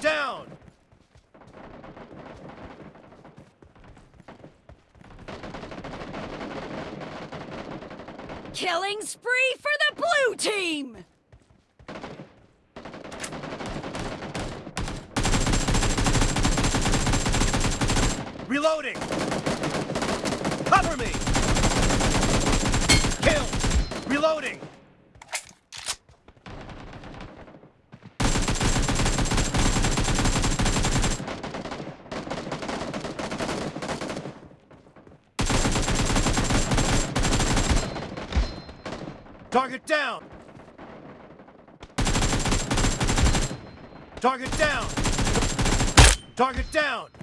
Down! Killing spree for the blue team! Reloading! Cover me! Kill! Reloading! Target down! Target down! Target down!